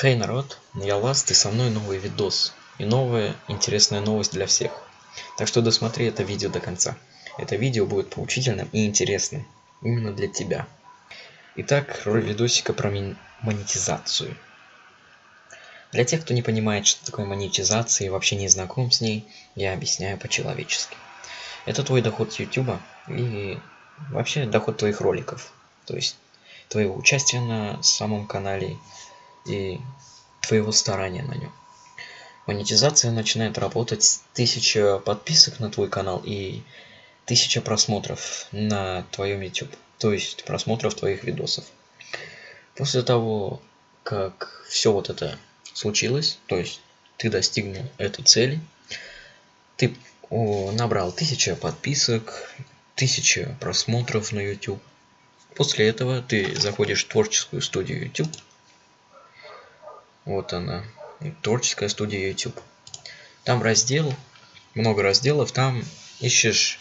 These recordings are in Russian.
Хей, народ, я Ласт, и со мной новый видос. И новая интересная новость для всех. Так что досмотри это видео до конца. Это видео будет поучительным и интересным. Именно для тебя. Итак, роль видосика про монетизацию. Для тех, кто не понимает, что такое монетизация и вообще не знаком с ней, я объясняю по-человечески. Это твой доход с YouTube и вообще доход твоих роликов. То есть твоего участия на самом канале и твоего старания на нем. Монетизация начинает работать с 1000 подписок на твой канал и 1000 просмотров на твоем YouTube, то есть просмотров твоих видосов. После того, как все вот это случилось, то есть ты достигнул этой цели, ты набрал 1000 подписок, 1000 просмотров на YouTube. После этого ты заходишь в творческую студию YouTube вот она. Творческая студия YouTube. Там раздел, много разделов, там ищешь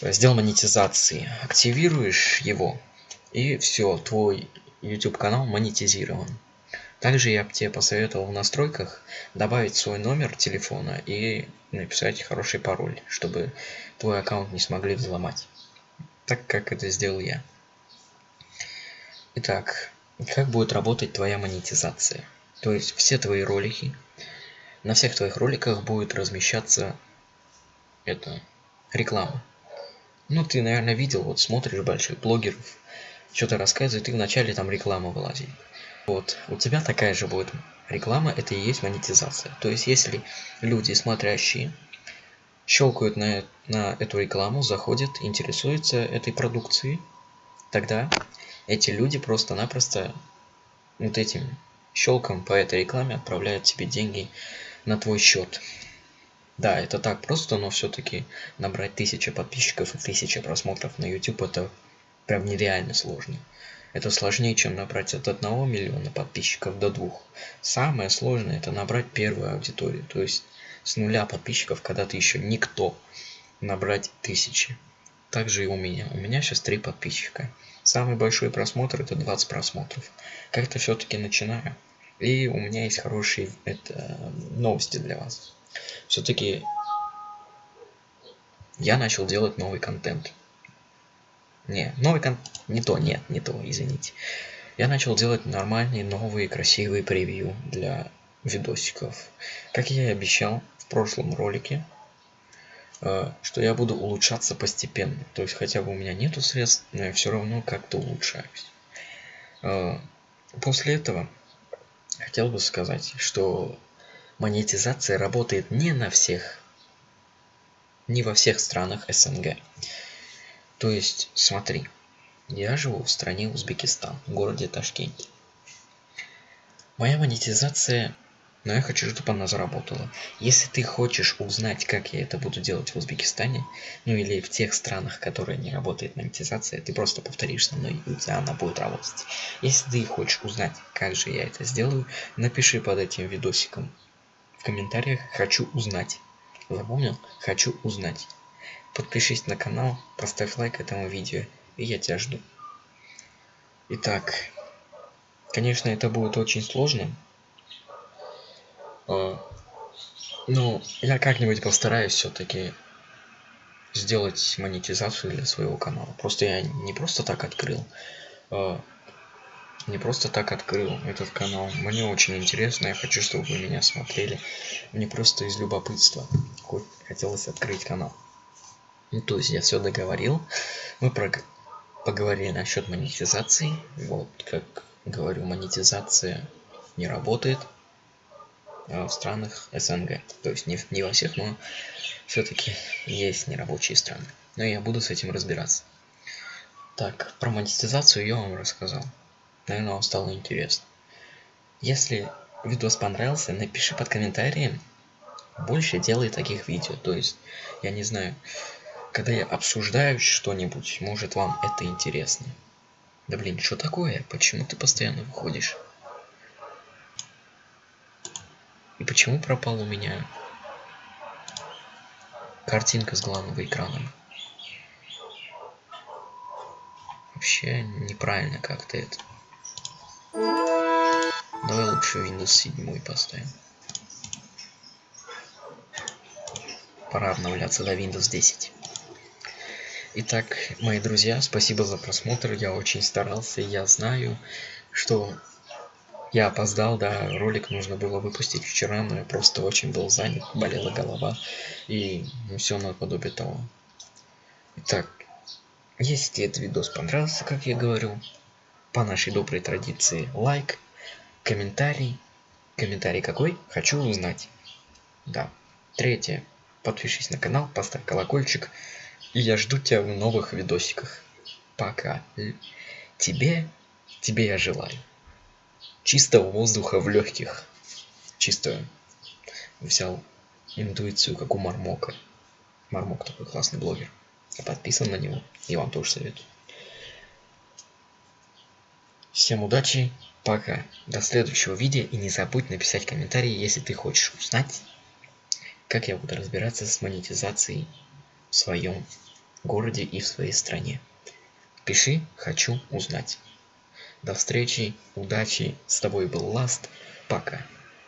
раздел монетизации. Активируешь его, и все, твой YouTube канал монетизирован. Также я бы тебе посоветовал в настройках добавить свой номер телефона и написать хороший пароль, чтобы твой аккаунт не смогли взломать. Так как это сделал я. Итак, как будет работать твоя монетизация? То есть все твои ролики на всех твоих роликах будет размещаться это реклама. Ну ты наверное видел вот смотришь больших блогеров что-то рассказывает и вначале там реклама вылазит. Вот у тебя такая же будет реклама это и есть монетизация. То есть если люди смотрящие щелкают на, на эту рекламу заходят интересуются этой продукцией тогда эти люди просто-напросто вот этим щелком по этой рекламе отправляют тебе деньги на твой счет. Да, это так просто, но все-таки набрать тысячи подписчиков и тысячи просмотров на YouTube это прям нереально сложно. Это сложнее, чем набрать от 1 миллиона подписчиков до двух. Самое сложное это набрать первую аудиторию, то есть с нуля подписчиков, когда ты еще никто, набрать тысячи. Также и у меня. У меня сейчас три подписчика. Самый большой просмотр это 20 просмотров. Как-то все-таки начинаю. И у меня есть хорошие это, новости для вас. Все-таки я начал делать новый контент. Не, новый контент, не то, нет, не то, извините. Я начал делать нормальные, новые, красивые превью для видосиков. Как я и обещал в прошлом ролике, что я буду улучшаться постепенно. То есть хотя бы у меня нету средств, но я все равно как-то улучшаюсь. Э, после этого хотел бы сказать, что монетизация работает не на всех, не во всех странах СНГ. То есть, смотри, я живу в стране Узбекистан, в городе Ташкенте. Моя монетизация но я хочу, чтобы она заработала. Если ты хочешь узнать, как я это буду делать в Узбекистане, ну или в тех странах, которые не работает монетизация, ты просто повторишь со мной, и у тебя она будет работать. Если ты хочешь узнать, как же я это сделаю, напиши под этим видосиком в комментариях «Хочу узнать». Запомнил? «Хочу узнать». Подпишись на канал, поставь лайк этому видео, и я тебя жду. Итак, конечно, это будет очень сложно, ну, я как-нибудь постараюсь все-таки сделать монетизацию для своего канала. Просто я не просто так открыл. А, не просто так открыл этот канал. Мне очень интересно, я хочу, чтобы вы меня смотрели. Мне просто из любопытства хотелось открыть канал. Ну, то есть я все договорил. Мы про... поговорили насчет монетизации. Вот, как говорю, монетизация не работает. Э, в странах СНГ. То есть не, не во всех, но все-таки есть нерабочие страны. Но я буду с этим разбираться. Так, про монетизацию я вам рассказал. Наверное, вам стало интересно. Если видос понравился, напиши под комментарием. Больше делай таких видео. То есть, я не знаю, когда я обсуждаю что-нибудь, может вам это интересно. Да блин, что такое? Почему ты постоянно выходишь? И почему пропал у меня картинка с главного экрана? Вообще неправильно как-то это. Давай лучше Windows 7 поставим. Пора обновляться до Windows 10. Итак, мои друзья, спасибо за просмотр. Я очень старался. Я знаю, что я опоздал, да, ролик нужно было выпустить вчера, но я просто очень был занят, болела голова и все наподобие того. Итак, если этот видос понравился, как я говорю, по нашей доброй традиции лайк, комментарий. Комментарий какой? Хочу узнать. Да. Третье. Подпишись на канал, поставь колокольчик. И я жду тебя в новых видосиках. Пока. Тебе, тебе я желаю. Чистого воздуха в легких. Чисто взял интуицию, как у Мармока. Мармок такой классный блогер. Я подписан на него. И вам тоже советую. Всем удачи, пока. До следующего видео. И не забудь написать комментарий, если ты хочешь узнать, как я буду разбираться с монетизацией в своем городе и в своей стране. Пиши «Хочу узнать». До встречи, удачи, с тобой был Ласт, пока.